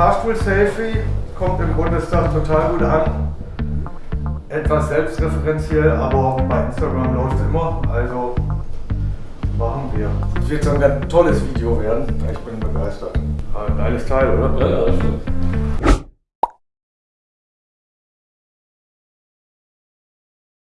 Fahrstuhl-Selfie kommt im Bundestag total gut an. Etwas selbstreferenziell, aber bei Instagram läuft es immer. Also machen wir. Es wird so ein ganz tolles Video werden. Ich bin begeistert. Ah, ein Geiles Teil, oder? Ja, ja, das stimmt.